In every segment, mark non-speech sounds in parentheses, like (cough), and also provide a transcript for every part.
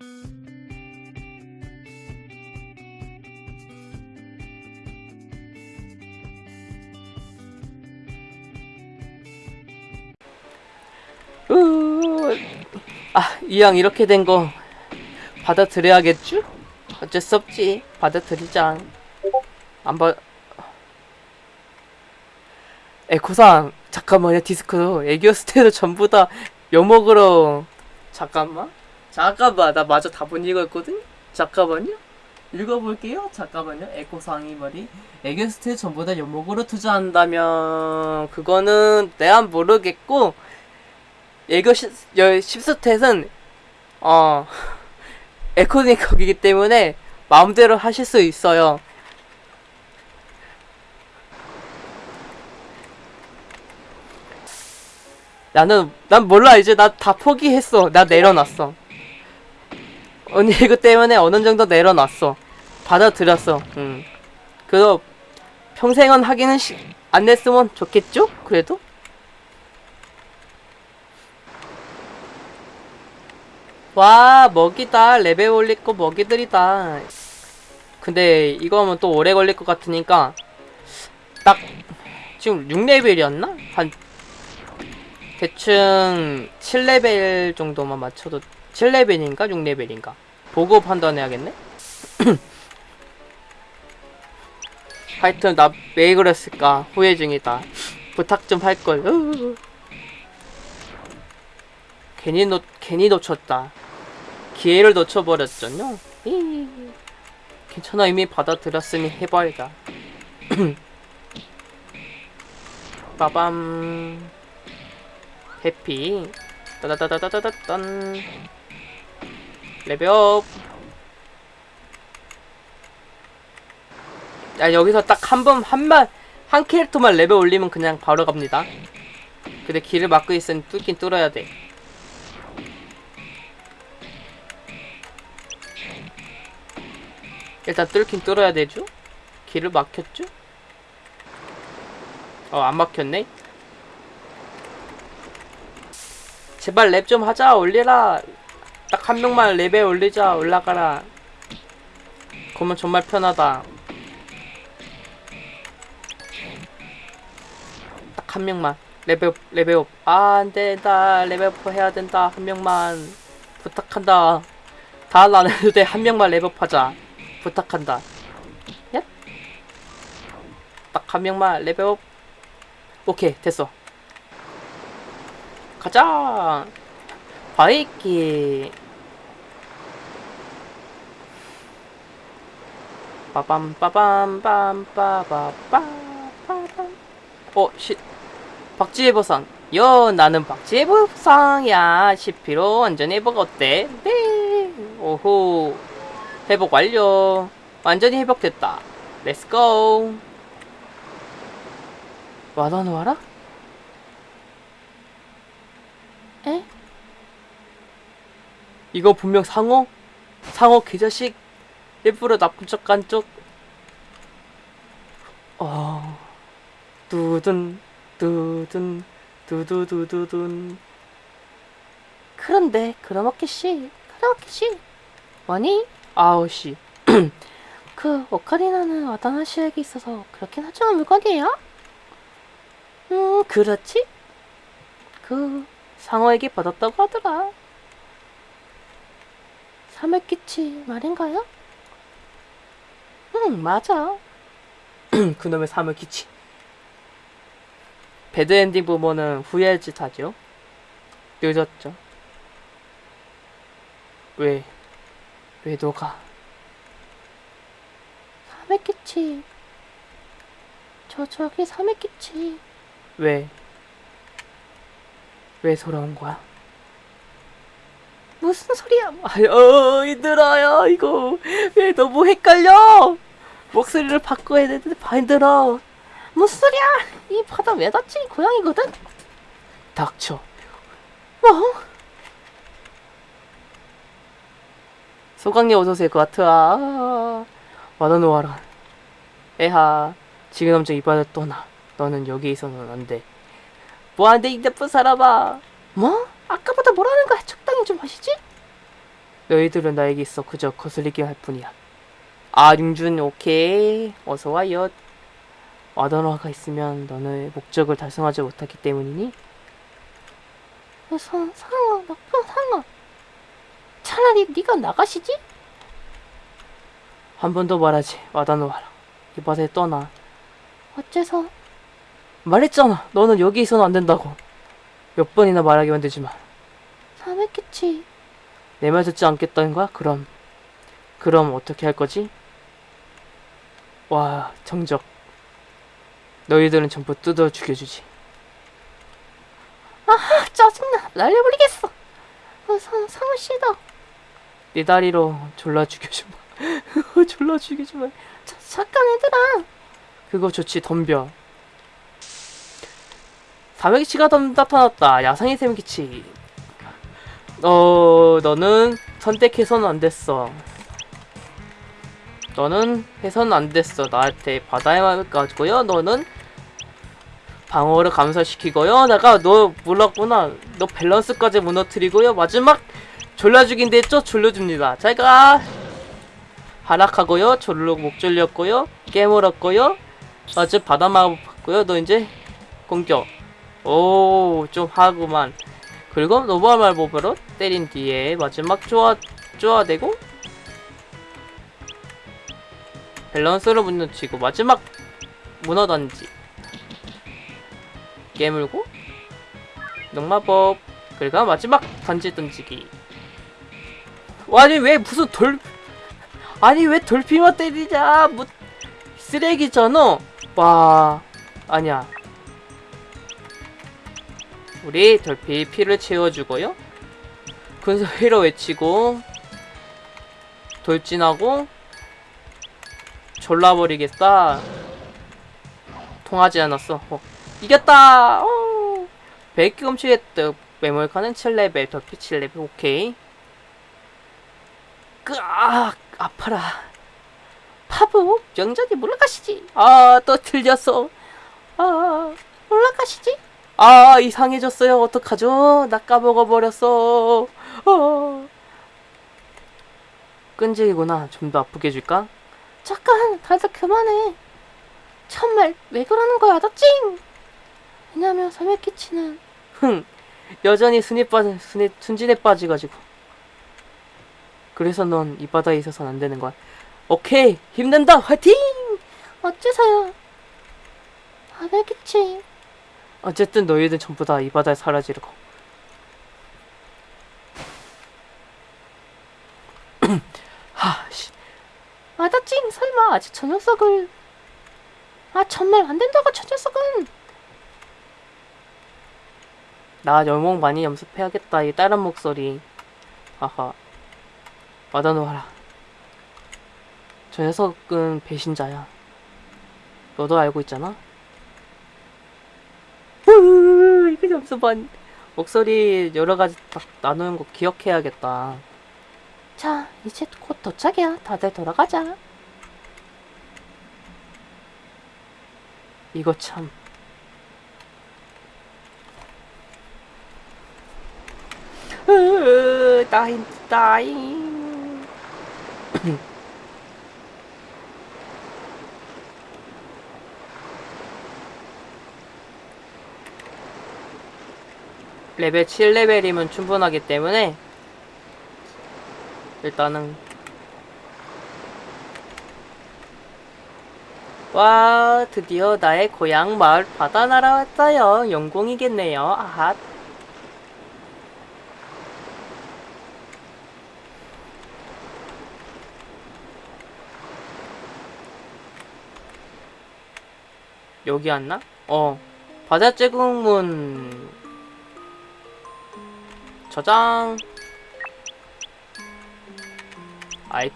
으, 아, 이왕 이렇게 된 거 받아들여야겠죠? 어쩔 수 없지. 받아들이자. 안 받... 에코상, 잠깐만요, 디스코. 애교 스테도 전부 다 엿먹으러. 잠깐만. 잠깐만, 나 마저 답은 읽었거든? 잠깐만요. 읽어볼게요. 잠깐만요. 에코상이 말이 애교 스테 전부 다 엿먹으러 투자한다면 그거는 내가 모르겠고 예교 10스탯은 어 (laughs) 에코닉 거기기 때문에 마음대로 하실 수 있어요. 나는 난 몰라 이제 나 다 포기했어. 나 내려놨어. 언니 이거 때문에 어느 정도 내려놨어. 받아들였어. 음. 그래도 평생은 하기는 시, 안 냈으면 좋겠죠? 그래도? 와 먹이다 레벨 올릴 거 먹이들이다 근데 이거 하면 또 오래 걸릴 것 같으니까 딱 지금 6레벨이었나? 한 대충 7레벨 정도만 맞춰도 7레벨인가 6레벨인가? 보고 판단해야겠네? (clears throat) 하여튼 나 왜 그랬을까? 후회 중이다. 부탁 좀 할걸. 괜히 놓 괜히 놓쳤다. 기회를 놓쳐버렸잖요. 이, 괜찮아 이미 받아들였으니 해봐야다. (clears throat) 빠밤. happy. 따다다다다다단 level up 야 여기서 딱 한 번 한만 한 캐릭터만 레벨 올리면 그냥 바로 갑니다 근데 길을 막고 있으니 뚫긴 뚫어야 돼 일단 뚫긴 뚫어야 되죠? 길을 막혔죠? 어, 안 막혔네? 제발 랩 좀 하자, 올리라! 딱 한 명만 랩에 올리자, 올라가라. 그러면 정말 편하다. 딱 한 명만. level up, level up. 아, 안 된다. level up 해야 된다. 한 명만. 부탁한다. 다 안 해도 돼. 한 명만 level up 하자. 부탁한다. 야? 딱 한 명만 level up. 오케이, 됐어. 가자! 바이키! 빠밤, 빠밤, 빰, 빠바, 빰, 빠밤. 어, 시, 박지혜 보상. 여, 나는 박지혜 보상이야. 10피로 완전 회복 어때? 네. 오호. 회복 완료. 완전히 회복됐다. 렛츠고. 와다는 와라? 에? 이거 분명 상어? 상어 개자식? 일부러 나쁜 척간 쪽? 어... 두둔, 두둔, 두두두두둔. 그런데, 크로마키 씨, 크로마키 씨. 뭐니? 아우 씨. (clears throat) 그 오카리나는 와다나 씨에게 있어서 그렇게 하중한 물건이에요? 음, 그렇지? 그 상어에게 받았다고 하더라. 사물기치 말인가요? 응, 맞아. (clears throat) 그놈의 사물기치. 배드엔딩 부모는 후회할 짓 하죠. 늦었죠. 왜? 왜 너가? 사맥기치. 저 저기 사맥기치. 왜? 왜 돌아온 거야? 무슨 소리야? 아유, 힘들어요, 이거. 왜 너무 헷갈려? 목소리를 바꿔야 되는데 힘들어. 무슨 소리야? 이 바다 왜 닿지? 고양이거든? 닥쳐. 뭐? 소강님 어서오세요, 그 아트아. 와다노와라. 에하, 지금 엄청 이바다 떠나. 너는 여기 있어서는 안 돼. 뭐하는데 이 나쁜 사람아? 뭐? 아까보다 뭐라는 거야? 적 당히 좀 하시지? 너희들은 나에게 있어 그저 거슬리게 할 뿐이야. 아, 융준, 오케이. 어서와요. 와더너가 있으면 너는 목적을 달성하지 못하기 때문이니? 상, 상어, 나쁜 상어. 차라리 네가 나가시지? 한 번 더 말하지. 와다노하라. 이 바다에 떠나. 어째서? 말했잖아. 너는 여기 있어는 안 된다고. 몇 번이나 말하기만 되지만. 사메키치. 내말 듣지 않겠다는 거야? 그럼. 그럼 어떻게 할 거지? 와, 정적. 너희들은 전부 뜯어 죽여주지. 아, 짜증나. 날려버리겠어. 어, 상, 상어 씨다. 네 다리로 졸라 죽여주마. (laughs) 졸라 죽여주마. 자, 잠깐 얘들아. 그거 좋지, 덤벼. 사명기치가 덤 나타났다. 야상의 샘기치. 어, 너는 선택해서는 안 됐어. 너는 해서는 안 됐어. 나한테 바다에만 가지고요. 너는 방어를 감소시키고요. 내가 너 몰랐구나. 너 밸런스까지 무너뜨리고요. 마지막 졸라 죽인데 쪼 졸려 줍니다. 제가 하락하고요. 졸로 목 졸렸고요. 깨물었고요. 아주 바다마법 받고요. 너 이제 공격. 오, 좀 하구만. 그리고 노멀 말법으로 때린 뒤에 마지막 쪼아, 쪼아대고 밸런스를 무너뜨리고 마지막 문어 던지. 깨물고 농마법 그리고 마지막 던지 던지기. 와, 아니 왜 무슨 돌 아니 왜 돌피만 때리냐 뭐 쓰레기잖아 와 아니야 우리 돌피 피를 채워주고요 근소리로 외치고 돌진하고 졸라버리겠다. 통하지 않았어. 어. 이겼다! 어. 100개 훔치의 뜻 메모리카는 7레벨 돌피 7레벨. 오케이. 끄악! 아파라. 파부 명전이 올라가시지. 아 또 틀렸어. 아 올라가시지? 아 이상해졌어요. 어떡하죠? 나 까먹어버렸어 어. (laughs) 끈질기구나 좀 더 아프게 해줄까 잠깐, 다들 그만해. 참말, 왜 그러는 거야, 나 찡! 왜냐면 사메키치는 흥 여전히 순위 빠진 순위 순진에 빠지가지고 그래서 넌 이 바다에 있어선 안 되는 거야 오케이 힘낸다 화이팅 어째서요? 사메키치. 어쨌든 너희들 전부 다 이 바다에 사라지려고 하씨 아, 나 찡! 설마, 아직 저 녀석을. 아, 정말 안 된다고, 저 녀석은! 나 열목 많이 연습해야겠다 이 다른 목소리 아하 받아놓아라 저 녀석은 배신자야 너도 알고 있잖아 (laughs) 이거 점수반 목소리 여러가지 딱 나누는 거 기억해야겠다 자, 이제 곧 도착이야. 다들 돌아가자. 이거 참 따인 따인 (clears throat) 레벨 7레벨이면 충분하기 때문에 일단은. 와 드디어 나의 고향 마을 바다 날아왔어요. 영광이겠네요. 아핫 여기 왔나? 어. 바다 제국문. 저장 아이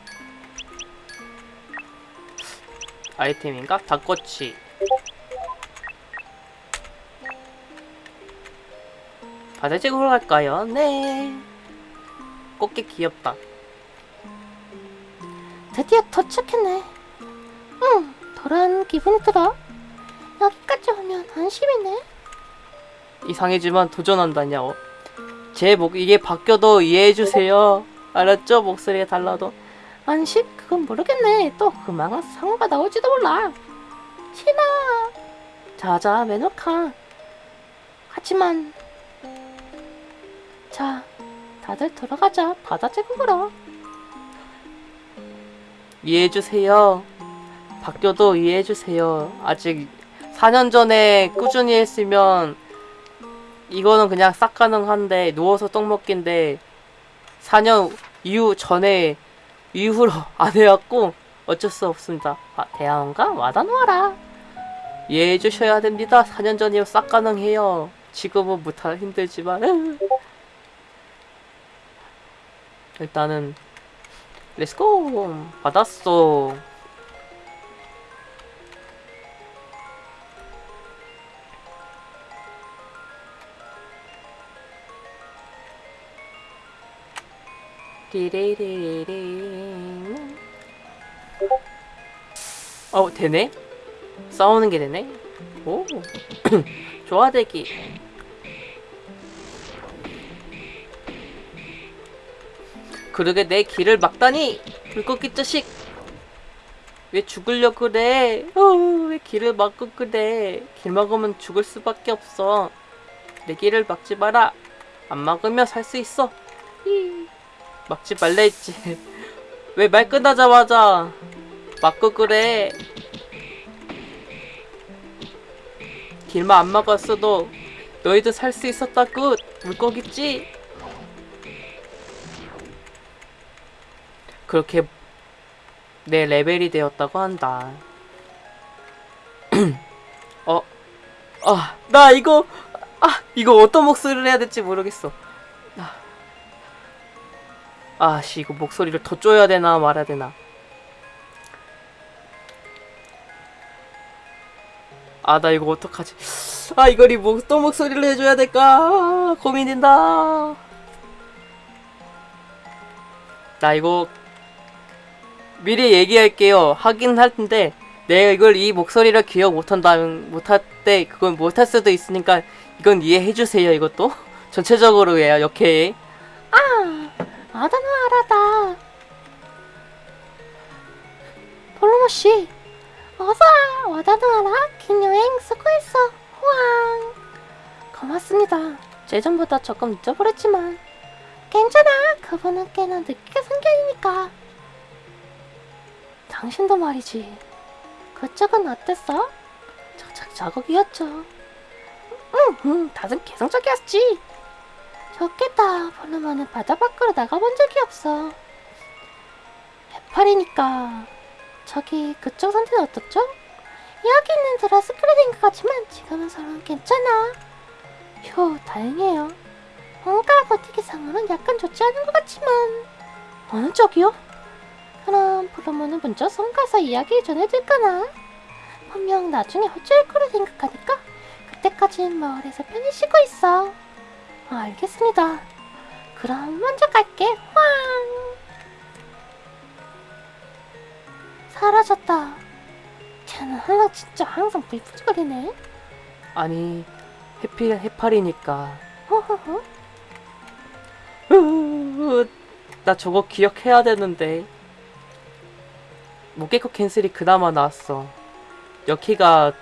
아이템인가? 닭꼬치 바다제국으로 갈까요? 네 꽃게 귀엽다 드디어 도착했네. 응, 돌아온 기분이 들어. 여기까지 오면 안심이네. 이상해지만 도전한다냐고 제목 이게 바뀌어도 이해해주세요 알았죠? 목소리가 달라도. 안식? 그건 모르겠네. 또 그만한 상어가 나올지도 몰라. 신아. 자자, 매너카. 하지만 자, 다들 들어가자. 바다 제국으로. 이해해주세요. 바뀌어도 이해해주세요. 아직 4년 전에 꾸준히 했으면 이거는 그냥 싹 가능한데 누워서 떡 먹기인데 4년 이후 전에 이후로 (laughs) 안 해왔고 어쩔 수 없습니다. 아, 대화원가 와다 놓아라. 이해해 주셔야 됩니다. 4년 전이면 싹 가능해요. 지금은 못하 힘들지만 (laughs) 일단은 렛츠고 받았어 띠리리리리 어 되네? 싸우는 게 되네? 오. (clears throat) 좋아 대기. 그러게 내 길을 막다니. 불꽃기 자식. 왜 죽으려 그래? 어, 왜 길을 막고 그래? 길 막으면 죽을 수밖에 없어. 내 길을 막지 마라. 안 막으면 살 수 있어. 히. 막지 말라 했지. (laughs) 왜 말 끝나자마자 막고 그래 길만 안 막았어도 너희도 살 수 있었다고 물고기지 그렇게 내 레벨이 되었다고 한다. (clears throat) 어, 아, 나 이거, 아, 이거 어떤 목소리를 해야 될지 모르겠어. 아, 아, 씨, 이거 목소리를 더 쪼야 되나 말아야 되나. 아, 나 이거 어떡하지? 아, 이걸 이 목, 어떤 목소리를 해줘야 될까? 아, 고민된다. 나 이거 미리 얘기할게요. 하긴 할 텐데 내가 이걸 이 목소리를 기억 못한다면 못할 때 그건 못할 수도 있으니까 이건 이해해 주세요. 이것도 (laughs) 전체적으로 해요. 역해. 아, 아다노 아라다. 볼로모 씨, 어서 와. 와다노 아라. 긴 여행 수고했어. 호황. 고맙습니다. 예전보다 조금 늦어버렸지만 괜찮아. 그분은 꽤나 늦게 성격이니까. 당신도 말이지. 그쪽은 어땠어? 저작 자국이었죠. 응, 응, 다들 개성적이었지. 좋겠다. 볼로모는 바다 밖으로 나가본 적이 없어. 해파리니까. 저기 그쪽 상태는 어떻죠? 이야기는 들었을 거라 생각하지만 지금은 서로 괜찮아. 휴, 다행이에요. 뭔가 버티기상으로는 약간 좋지 않은 것 같지만 어느 쪽이요? 그럼 브로모는 먼저 섬 가서 이야기 전해줄까나? 분명 나중에 호주일 거라 생각하니까 그때까진 마을에서 편히 쉬고 있어. 아, 알겠습니다. 그럼 먼저 갈게. 황! 사라졌다. 쟤는 하나 진짜 항상 불푸지거리네. 아니 해피 해파리니까. 으, 나 저거 기억해야 되는데. 무게코 캔슬이 그나마 나왔어. 여키가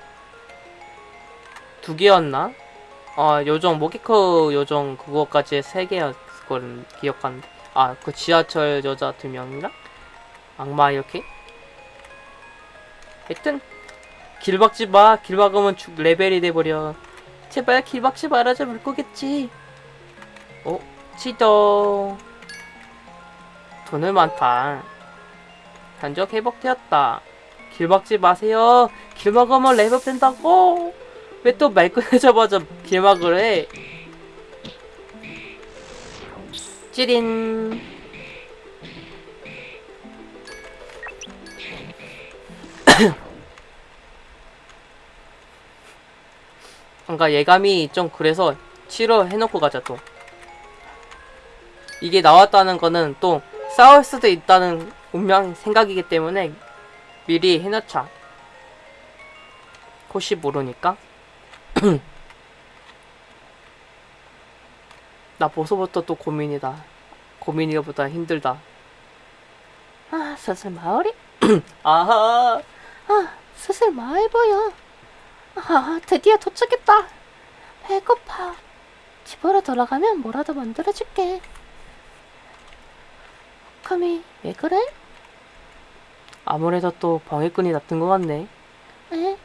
두 개였나? 어, 요정, 모기코 요정 그거까지 세 개였걸 기억하는데. 아, 그 지하철 여자 두 명인가? 악마 이렇게? 하여튼, 길 막지 마. 길 막으면 죽, 레벨이 돼버려. 제발 길 막지 말아줘 물고겠지. 어, 치도. 돈을 많다. 단적 회복되었다. 길 막지 마세요. 길 막으면 레벨 된다고. 왜 또말 끊어자마자 길 막을 해? 찌린. 뭔가 예감이 좀 그래서 치료해놓고 가자 또. 이게 나왔다는 거는 또 싸울 수도 있다는 운명 생각이기 때문에 미리 해놓자. 혹시 모르니까. (clears throat) 나 벌써부터 또 고민이다. 고민이보다 힘들다. 아, 슬슬 마을이 (clears throat) 아하. 아, 슬슬 마을 보여. 아, 드디어 도착했다. 배고파. 집으로 돌아가면 뭐라도 만들어줄게. 카미, 왜 그래? 아무래도 또 방해꾼이 나쁜 것 같네. 에?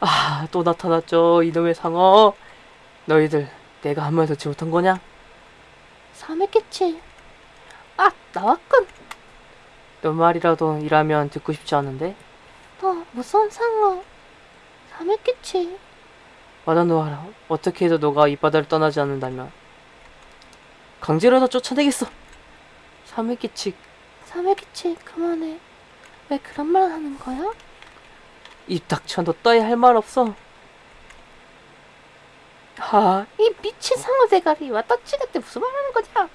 아, 또 나타났죠. 이놈의 상어. 너희들 내가 한 말도 지 못한 거냐? 삼했겠지. 아, 나왔군. 너 말이라도 일하면 듣고 싶지 않은데. 어, 무서운 상어. 삼했겠지. 와다노하라. 어떻게 해도 너가 이 바다를 떠나지 않는다면 강제로라도 쫓아내겠어. 사메기치 삼했겠지. 그만해. 왜 그런 말 하는 거야? 입 닥쳐. 너 따위 할 말 없어. 하, 이 미친 상어 대가리 왔다 치는데 무슨 말 하는 거냐?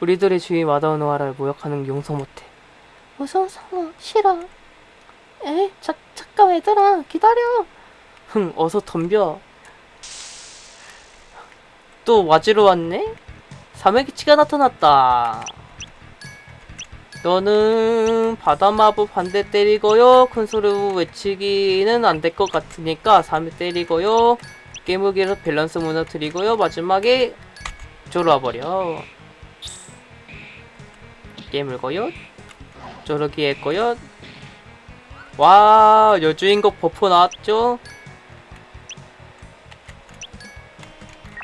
우리들의 주인 와다노하라를 모욕하는 용서 못해. 상어 싫어. 에이, 자, 잠깐 얘들아 기다려. 흥, 어서 덤벼. 또 와지러 왔네? 사메기치가 나타났다. 너는 바다마법 반대 때리고요. 큰 소리로 외치기는 안 될 것 같으니까 3회 때리고요. 깨무기로 밸런스 무너뜨리고요. 마지막에 졸아버려. 깨물고요. 쪼르기 했고요. 와, 여주인공 버프 나왔죠?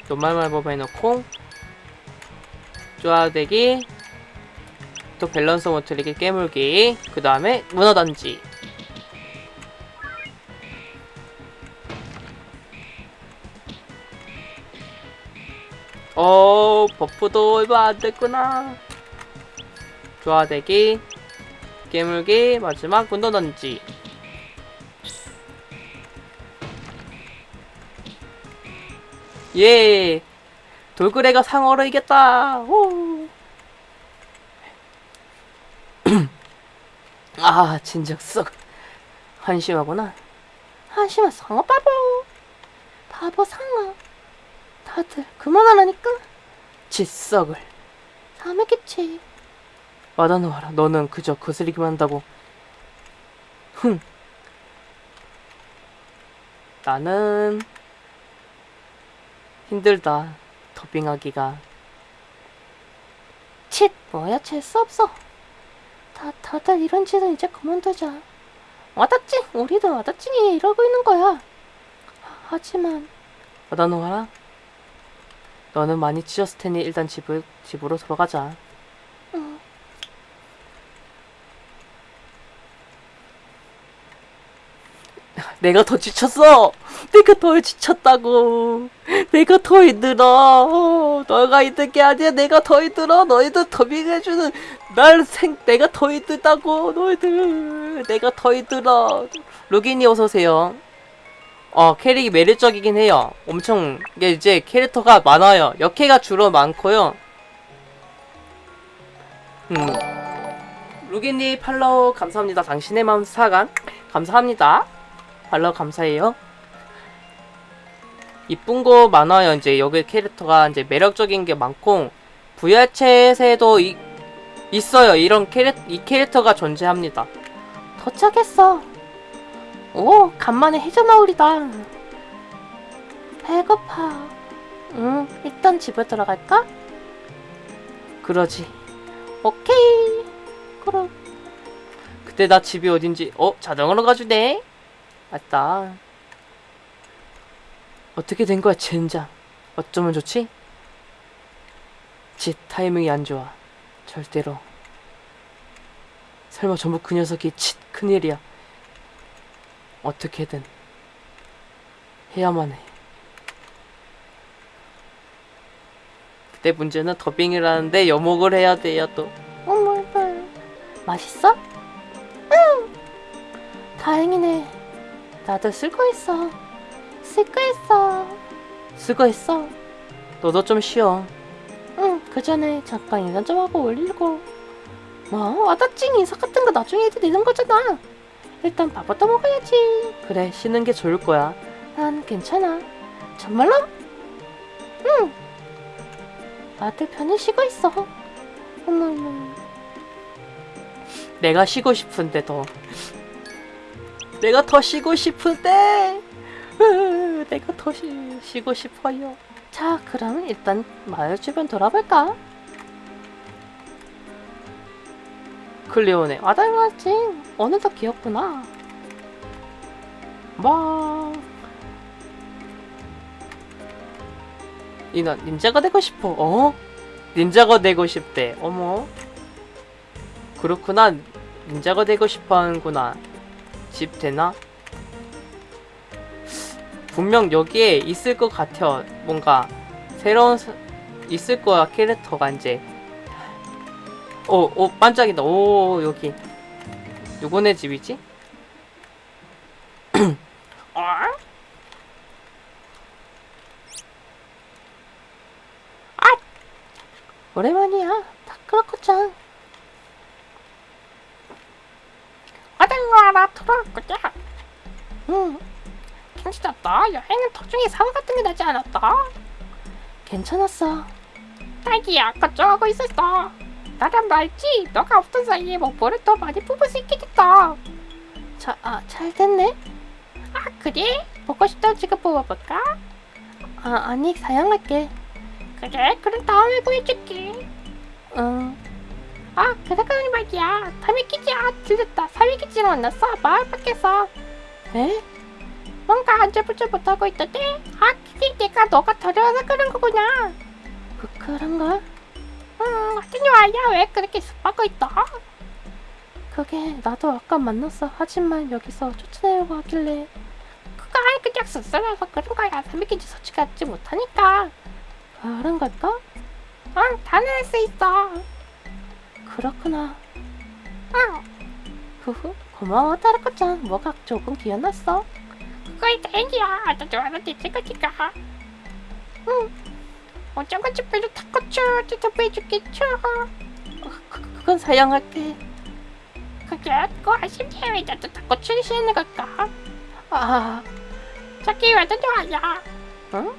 노말말법 해놓고 쪼아대기 또 밸런스 못 틀리기 깨물기 그 다음에 문어던지 어 buff도 얼마 안 됐구나 쪼아대기 깨물기 마지막 문어던지 예 돌고래가 상어를 이겼다 오. (clears throat) 아 진작 썩 한심하구나 한심한 상어 바보. 바보 상어. 다들 그만하라니까. 짓썩을 삼했겠지. 와다놓아라 너는 그저 거스리기만 한다고. 흥. 나는 힘들다 더빙하기가. 칫, 뭐야, 재수 없어. 다, 다들 이런 짓은 이제 그만두자. 와다찡, 우리도 와다찡이 이러고 있는 거야. 하- 하지만, 와다놓아라 너는 많이 찢었을 테니 일단 집을, 집으로 돌아가자 내가 더 지쳤어. 내가 더 지쳤다고. 내가 더 힘들어. 너가 힘든 게 아니야. 내가 더 힘들어. 너희들 더빙해주는 날 생, 내가 더 힘들다고. 너희들. 내가 더 힘들어. 루긴이 어서오세요. 어, 캐릭이 매력적이긴 해요. 엄청, 이게 이제 캐릭터가 많아요. 역캐가 주로 많고요. 음. 루긴이 팔로우 감사합니다. 당신의 마음 사간. 감사합니다. 팔로우 감사해요. 이쁜 거 많아요. 이제 여기 캐릭터가 이제 매력적인 게 많고 VR챗에도 이, 있어요. 이런 캐릭 이 캐릭터가 존재합니다. 도착했어. 오, 간만에 해저마을이다. 배고파. 응, 일단 집에 들어갈까? 그러지. 오케이. 그럼, 그때 나 집이 어딘지 어 자동으로 가주네. 맞다. 어떻게 된 거야 젠장. 어쩌면 좋지? 짓 타이밍이 안 좋아. 절대로. 설마 전부 그 녀석이 칫 큰일이야. 어떻게든 해야만 해. 그때 문제는 더빙이라는데 여목을 해야 돼요 또. 어머, 맛있어? 응. 다행이네. 나도 수고했어. 수고했어. 수고했어. 너도 좀 쉬어. 응, 그 전에 잠깐 인사 좀 하고 올리고. 뭐, 와다찡 인사 같은 거 나중에 해도 되는 거잖아. 일단 밥부터 먹어야지. 그래, 쉬는 게 좋을 거야. 난 괜찮아. 정말로? 응. 아들 편히 쉬고 있어. 어머, 어머. 내가 쉬고 싶은데 더 내가 더 쉬고 싶은데 으, 내가 더 쉬, 쉬고 싶어요 자, 그럼 일단 마을 주변 돌아볼까? 클리오네 맞지? 어느덧 귀엽구나. 뭐 이나 닌자가 되고 싶어 어? 닌자가 되고 싶대 어머 그렇구나 닌자가 되고 싶어 하는구나 집 되나? 분명 여기에 있을 것 같아 뭔가 새로운 사- 있을 거야 캐릭터가 이제 오, 오 반짝이다 오 여기 누구네 집이지? (clears throat) 어? 오랜만이야. 다 그렇고짱. 어딘가 나 돌아왔구나. 응, 괜찮아, 너 여행은 도중에 사고 같은 게 나지 않았다. 괜찮았어. 딸기야, 걱정하고 있었어. 나랑 말지, 너가 없던 사이에 목보를 더 많이 뽑을 수 있게 됐다. 자, 아, 잘 됐네. 아, 그래? 보고 싶다면 지금 뽑아볼까? 아, 아니, 사양할게. 그래, 그럼 다음에 보여줄게. 응, 아, 그러더니 말이야. 사미키지, 아, 들렸다. 사미키지를 만났어. 마을 밖에서. 에? 뭔가 안절부절 못하고 있던데? 아, 그게 내가 너가 데려와서 그런 거구나. 그, 그런가? 음, 어쩐지 와야 왜 그렇게 습하고 있다? 그게 나도 아까 만났어. 하지만 여기서 쫓아내려고 하길래 그거 그냥 씁쓸해서 그런 거야. 사미키지 솔직하지 못하니까. 그런 걸까? 응, 다낼 수 있어. 그렇구나. 응, 후후, 고마워, 따르코짱. 뭐가 조금 귀여웠어. 그거에 다행이야. 나 좋아하는 대체 거니까. 응. 어쩌고 집에도 타코추 대접해주겠죠. 그, 그건 사양할게. 그게 그거 아쉽네. 왜 나도 타코추를 시키는 걸까? 아, 저기 완전 좋아야. 응?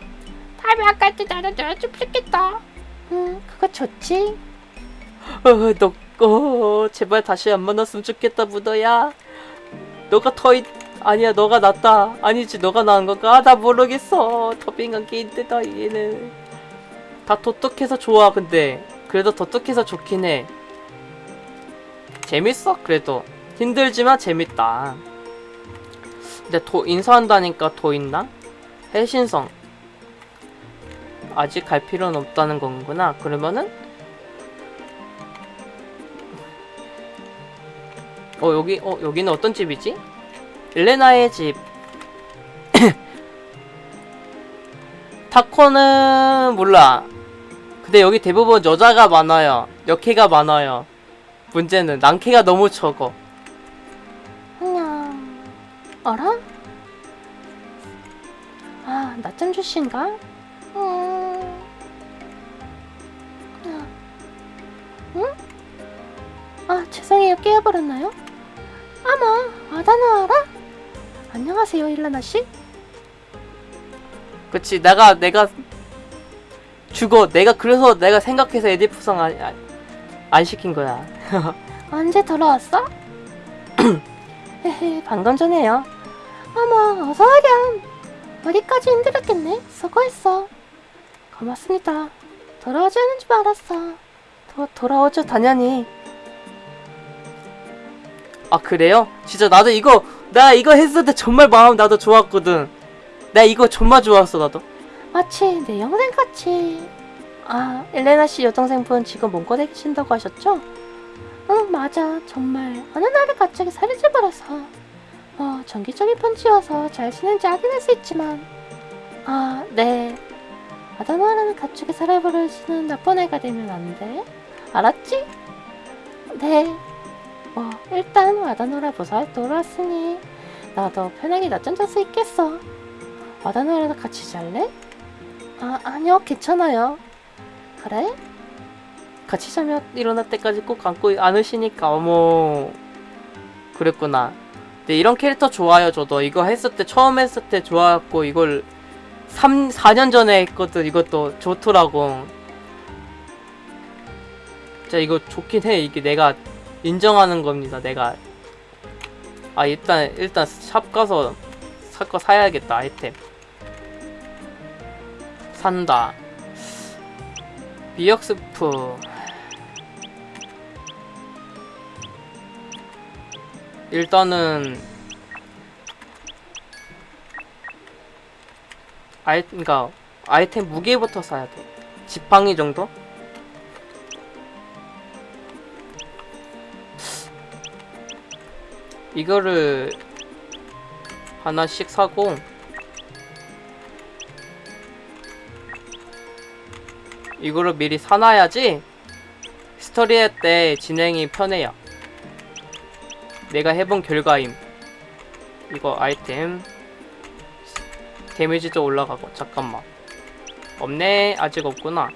다음에 아까 때 나는 놀아주면 좋겠다. 음, 그거 좋지. 어, 너, 어, 제발 다시 안 만났으면 좋겠다, 무더야. 너가 더, 있... 아니야, 너가 낫다. 아니지, 너가 나은 건가? 아, 나 모르겠어. 더빙한 게 있대다, 얘는. 다 도떡해서 좋아, 근데. 그래도 도떡해서 좋긴 해. 재밌어, 그래도. 힘들지만 재밌다. 근데 도, 인사한다니까 더 있나? 해신성. 아직 갈 필요는 없다는 건구나. 그러면은 어 여기 어 여기는 어떤 집이지? 엘레나의 집. (coughs) 타코는 몰라. 근데 여기 대부분 여자가 많아요. 여캐가 많아요. 문제는 난캐가 너무 적어. 그냥 어라? 아, 낮잠 주신가? 음... 아, 응? 아, 죄송해요. 깨어버렸나요? 아마, 아다나 알아? 안녕하세요, 일라나 씨. 그치 내가 내가 죽어. 내가 그래서 내가 생각해서 에디프성 안, 안, 안 시킨 거야. (laughs) 언제 돌아왔어? (clears throat) 헤헤, 방금 전에요. 어머, 어서 오렴. 어디까지 힘들었겠네. 수고했어. 고맙습니다. 돌아오지 않은 줄 알았어. 도, 돌아오죠 당연히. 아 그래요? 진짜 나도 이거 나 이거 했을 때 정말 마음 나도 좋았거든. 나 이거 정말 좋았어 나도. 마치 내 영생 같이. 아, 엘레나 씨 여동생분 지금 몽골에 계신다고 하셨죠? 응, 맞아. 정말 어느 날에 갑자기 살이 찌버려서 어, 정기적인 편지여서 잘 지낸지 확인할 수 있지만 아, 네. 아다나라는 갑자기 살아버려지는 나쁜 애가 되면 안 돼. 알았지? 네. 뭐 일단 와다노라 무사히 돌아왔으니 나도 편하게 낮잠 잘 수 있겠어. 와다노라도 같이 잘래? 아, 아니요, 괜찮아요. 그래? 같이 자면 일어날 때까지 꼭 안고 안으시니까 어머 그랬구나. 근데 이런 캐릭터 좋아요 저도 이거 했을 때 처음 했을 때 좋아했고 이걸 3 4년 전에 했거든 이것도 좋더라고. 진짜 이거 좋긴 해 이게 내가 인정하는 겁니다 내가. 아 일단 일단 샵 가서 살거 사야겠다 아이템. 산다. 미역스프. 일단은 아이 그니까 아이템 무게부터 사야 돼. 지팡이 정도? 이거를 하나씩 사고 이거를 미리 사놔야지 스토리 때 진행이 편해요. 내가 해본 결과임. 이거 아이템 데미지도 올라가고 잠깐만. 없네. 아직 없구나